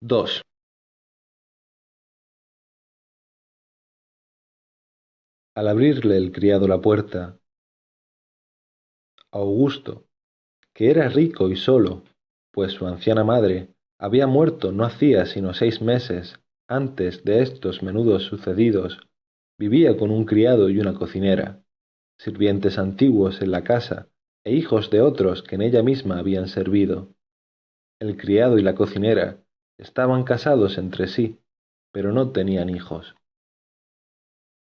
dos. Al abrirle el criado la puerta augusto que era rico y solo pues su anciana madre había muerto no hacía sino seis meses antes de estos menudos sucedidos vivía con un criado y una cocinera sirvientes antiguos en la casa e hijos de otros que en ella misma habían servido. El criado y la cocinera estaban casados entre sí pero no tenían hijos.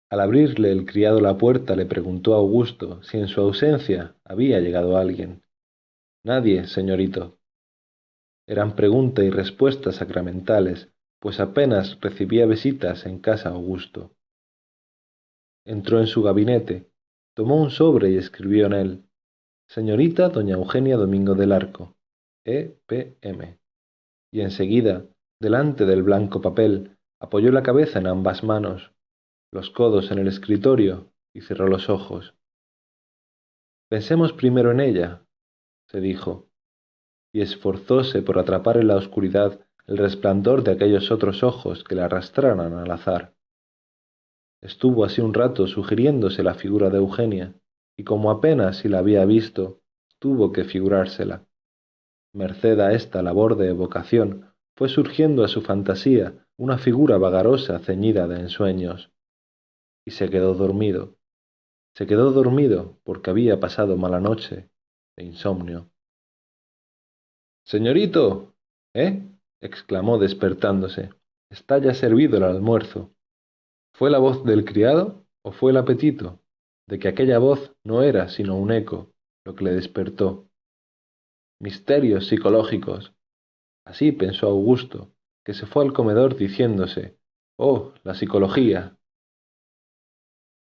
Al abrirle el criado la puerta le preguntó augusto si en su ausencia había llegado alguien. Nadie señorito. Eran pregunta y respuesta sacramentales pues apenas recibía visitas en casa augusto. Entró en su gabinete tomó un sobre y escribió en él señorita doña eugenia domingo del arco e p m y enseguida delante del blanco papel apoyó la cabeza en ambas manos los codos en el escritorio y cerró los ojos. Pensemos primero en ella se dijo y esforzóse por atrapar en la oscuridad el resplandor de aquellos otros ojos que la arrastraran al azar. Estuvo así un rato sugiriéndose la figura de eugenia y como apenas si la había visto tuvo que figurársela merced a esta labor de evocación fue surgiendo a su fantasía una figura vagarosa ceñida de ensueños. Y se quedó dormido. Se quedó dormido porque había pasado mala noche de insomnio. Señorito eh exclamó despertándose. Está ya servido el almuerzo. Fue la voz del criado o fue el apetito de que aquella voz no era sino un eco lo que le despertó misterios psicológicos. Así pensó augusto que se fue al comedor diciéndose oh la psicología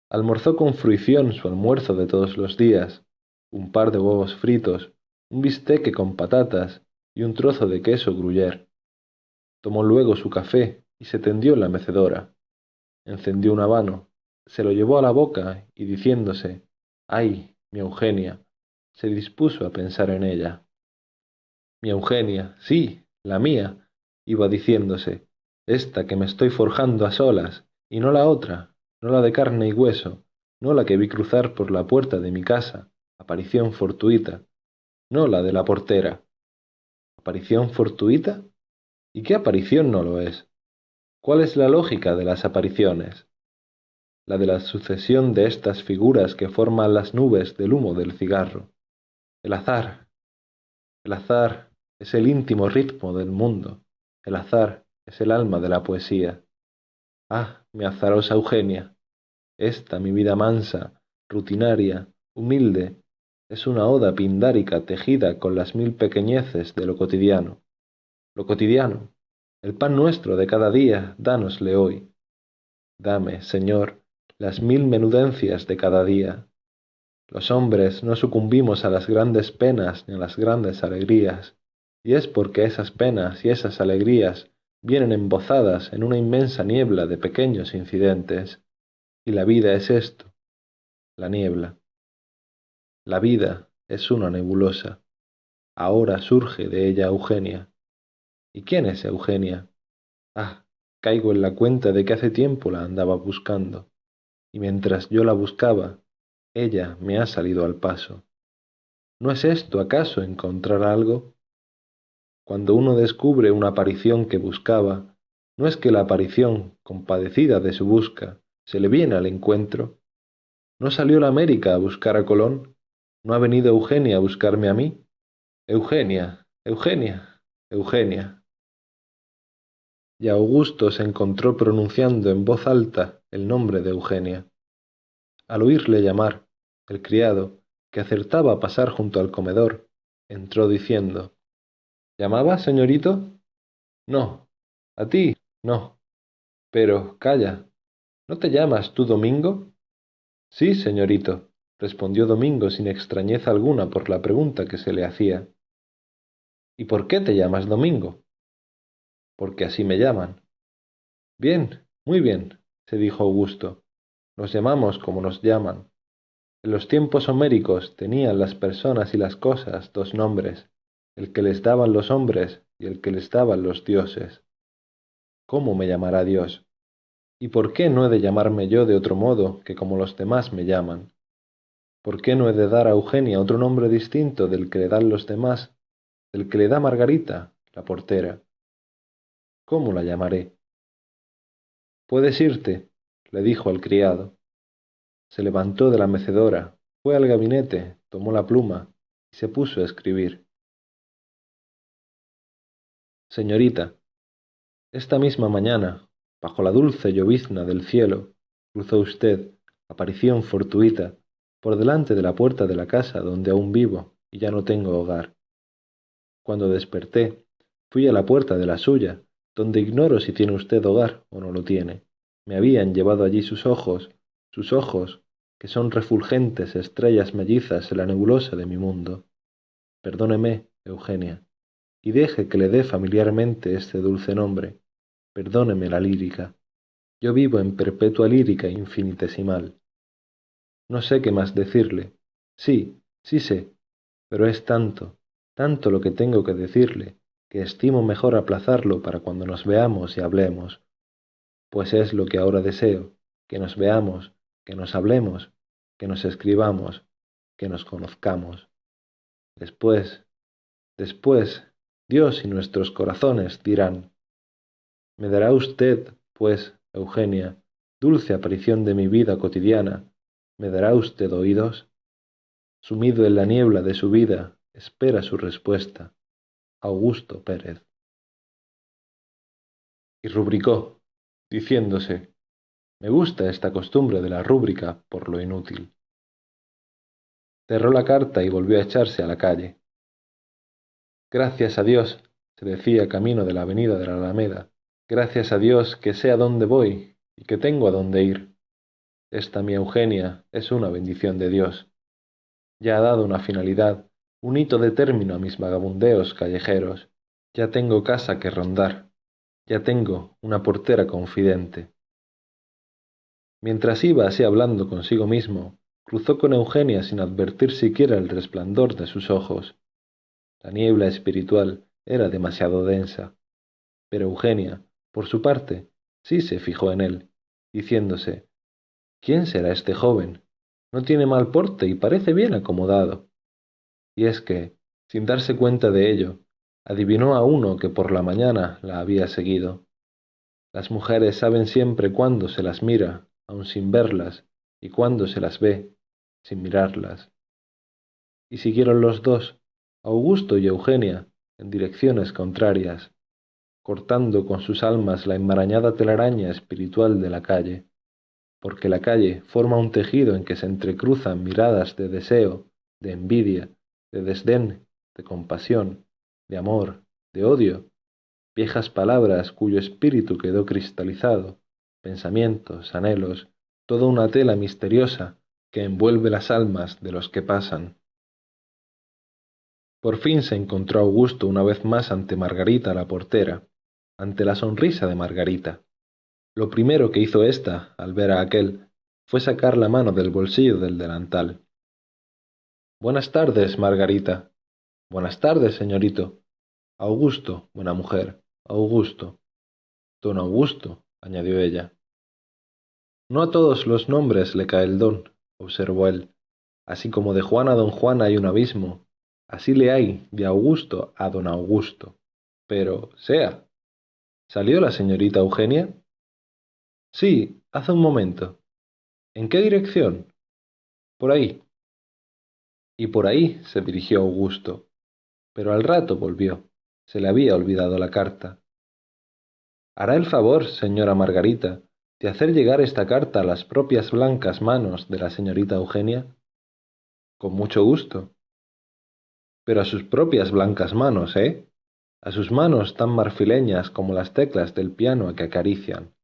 almorzó con fruición su almuerzo de todos los días un par de huevos fritos un bisteque con patatas y un trozo de queso gruyère tomó luego su café y se tendió en la mecedora. Encendió un habano se lo llevó a la boca y diciéndose ay mi eugenia se dispuso a pensar en ella mi eugenia sí la mía iba diciéndose esta que me estoy forjando a solas y no la otra no la de carne y hueso no la que vi cruzar por la puerta de mi casa aparición fortuita no la de la portera. Aparición fortuita y qué aparición no lo es cuál es la lógica de las apariciones la de la sucesión de estas figuras que forman las nubes del humo del cigarro. El azar el azar es el íntimo ritmo del mundo. El azar es el alma de la poesía. Ah mi azarosa eugenia. Esta mi vida mansa rutinaria humilde es una oda pindárica tejida con las mil pequeñeces de lo cotidiano. Lo cotidiano. El pan nuestro de cada día dánosle hoy. Dame señor las mil menudencias de cada día. Los hombres no sucumbimos a las grandes penas ni a las grandes alegrías y es porque esas penas y esas alegrías vienen embozadas en una inmensa niebla de pequeños incidentes. Y la vida es esto la niebla. La vida es una nebulosa. Ahora surge de ella eugenia. Y quién es eugenia ah caigo en la cuenta de que hace tiempo la andaba buscando. Y mientras yo la buscaba ella me ha salido al paso. No es esto acaso encontrar algo cuando uno descubre una aparición que buscaba no es que la aparición compadecida de su busca se le viene al encuentro. No salió la américa a buscar a colón no ha venido eugenia a buscarme a mí eugenia eugenia eugenia. Y augusto se encontró pronunciando en voz alta el nombre de eugenia. Al oírle llamar el criado que acertaba a pasar junto al comedor entró diciendo llamaba señorito no. A ti no. Pero calla. No te llamas tú domingo sí señorito respondió domingo sin extrañeza alguna por la pregunta que se le hacía. Y por qué te llamas domingo porque así me llaman. Bien muy bien se dijo augusto. Nos llamamos como nos llaman. En los tiempos homéricos tenían las personas y las cosas dos nombres el que les daban los hombres y el que les daban los dioses ¿cómo me llamará Dios? ¿Y por qué no he de llamarme yo de otro modo que como los demás me llaman? ¿Por qué no he de dar a Eugenia otro nombre distinto del que le dan los demás, del que le da Margarita, la portera? ¿Cómo la llamaré? Puedes irte, le dijo al criado. Se levantó de la mecedora, fue al gabinete, tomó la pluma y se puso a escribir. Señorita, esta misma mañana, bajo la dulce llovizna del cielo, cruzó usted, aparición fortuita, por delante de la puerta de la casa donde aún vivo y ya no tengo hogar. Cuando desperté, fui a la puerta de la suya, donde ignoro si tiene usted hogar o no lo tiene. Me habían llevado allí sus ojos, sus ojos, que son refulgentes estrellas mellizas en la nebulosa de mi mundo. Perdóneme, Eugenia, y deje que le dé familiarmente este dulce nombre. Perdóneme la lírica. Yo vivo en perpetua lírica infinitesimal. No sé qué más decirle. Sí, sí sé, pero es tanto, tanto lo que tengo que decirle, que estimo mejor aplazarlo para cuando nos veamos y hablemos. Pues es lo que ahora deseo, que nos veamos, que nos hablemos, que nos escribamos, que nos conozcamos. Después, después, Dios y nuestros corazones dirán, ¿me dará usted, pues, Eugenia, dulce aparición de mi vida cotidiana, ¿Me dará usted oídos? Sumido en la niebla de su vida, espera su respuesta. Augusto Pérez. Y rubricó, diciéndose, me gusta esta costumbre de la rúbrica por lo inútil. Cerró la carta y volvió a echarse a la calle. Gracias a Dios, se decía camino de la avenida de la Alameda, gracias a Dios que sé a dónde voy y que tengo a dónde ir. Esta mi Eugenia es una bendición de Dios. Ya ha dado una finalidad, un hito de término a mis vagabundeos callejeros. Ya tengo casa que rondar. Ya tengo una portera confidente. Mientras iba así hablando consigo mismo, cruzó con Eugenia sin advertir siquiera el resplandor de sus ojos. La niebla espiritual era demasiado densa. Pero Eugenia, por su parte, sí se fijó en él, diciéndose ¿Quién será este joven? No tiene mal porte y parece bien acomodado. Y es que, sin darse cuenta de ello, adivinó a uno que por la mañana la había seguido. Las mujeres saben siempre cuándo se las mira, aun sin verlas, y cuándo se las ve, sin mirarlas. Y siguieron los dos, Augusto y Eugenia, en direcciones contrarias, cortando con sus almas la enmarañada telaraña espiritual de la calle porque la calle forma un tejido en que se entrecruzan miradas de deseo, de envidia, de desdén, de compasión, de amor, de odio, viejas palabras cuyo espíritu quedó cristalizado, pensamientos, anhelos, toda una tela misteriosa que envuelve las almas de los que pasan. Por fin se encontró Augusto una vez más ante Margarita la portera, ante la sonrisa de Margarita. Lo primero que hizo ésta, al ver a aquel, fue sacar la mano del bolsillo del delantal. Buenas tardes, Margarita. Buenas tardes, señorito. Augusto, buena mujer. Augusto. Don Augusto, añadió ella. No a todos los nombres le cae el don, observó él. Así como de Juan a don Juan hay un abismo, así le hay de Augusto a don Augusto. Pero, sea. ¿Salió la señorita Eugenia? Sí, hace un momento. ¿En qué dirección? Por ahí. Y por ahí se dirigió Augusto. Pero al rato volvió. Se le había olvidado la carta. ¿Hará el favor, señora Margarita, de hacer llegar esta carta a las propias blancas manos de la señorita Eugenia? Con mucho gusto. Pero a sus propias blancas manos, ¿eh? A sus manos tan marfileñas como las teclas del piano que acarician.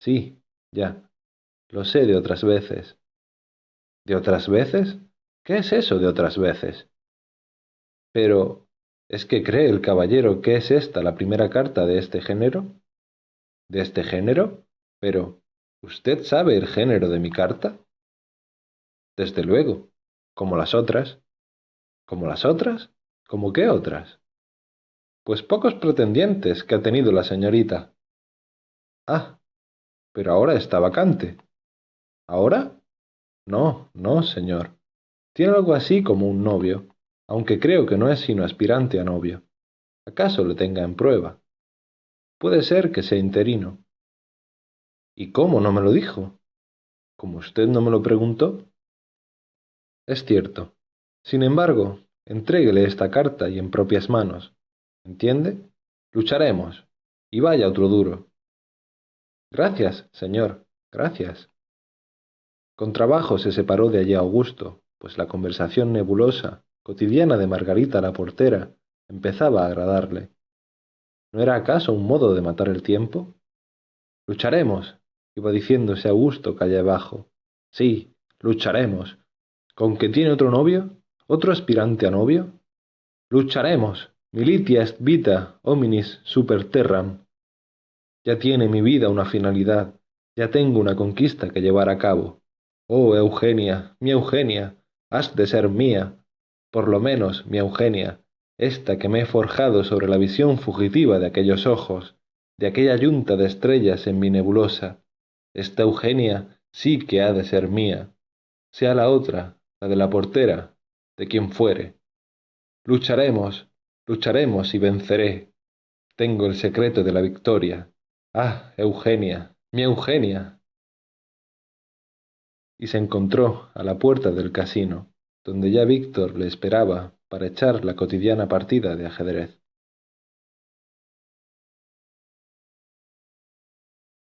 Sí, ya. Lo sé de otras veces. ¿De otras veces? ¿Qué es eso de otras veces? Pero, ¿es que cree el caballero que es esta la primera carta de este género? ¿De este género? Pero, ¿usted sabe el género de mi carta? Desde luego, como las otras. ¿Como las otras? ¿Como qué otras? Pues pocos pretendientes que ha tenido la señorita, Ah, pero ahora está vacante. ¿Ahora? No, no, señor. Tiene algo así como un novio, aunque creo que no es sino aspirante a novio. ¿Acaso le tenga en prueba? Puede ser que sea interino. ¿Y cómo no me lo dijo? ¿Como usted no me lo preguntó? Es cierto. Sin embargo, entréguele esta carta y en propias manos. ¿Entiende? Lucharemos. Y vaya otro duro. Gracias, señor, gracias. Con trabajo se separó de allí Augusto, pues la conversación nebulosa, cotidiana de Margarita la portera, empezaba a agradarle. ¿No era acaso un modo de matar el tiempo? Lucharemos, iba diciéndose Augusto calle abajo. Sí, lucharemos. ¿Con que tiene otro novio? ¿Otro aspirante a novio? Lucharemos. Militia est vita, hominis super terram. Ya tiene mi vida una finalidad, ya tengo una conquista que llevar a cabo. Oh, Eugenia, mi Eugenia, has de ser mía, por lo menos mi Eugenia, esta que me he forjado sobre la visión fugitiva de aquellos ojos, de aquella yunta de estrellas en mi nebulosa. Esta Eugenia sí que ha de ser mía, sea la otra, la de la portera, de quien fuere. Lucharemos, lucharemos y venceré. Tengo el secreto de la victoria. Ah, Eugenia, mi Eugenia. Y se encontró a la puerta del casino, donde ya Víctor le esperaba para echar la cotidiana partida de ajedrez.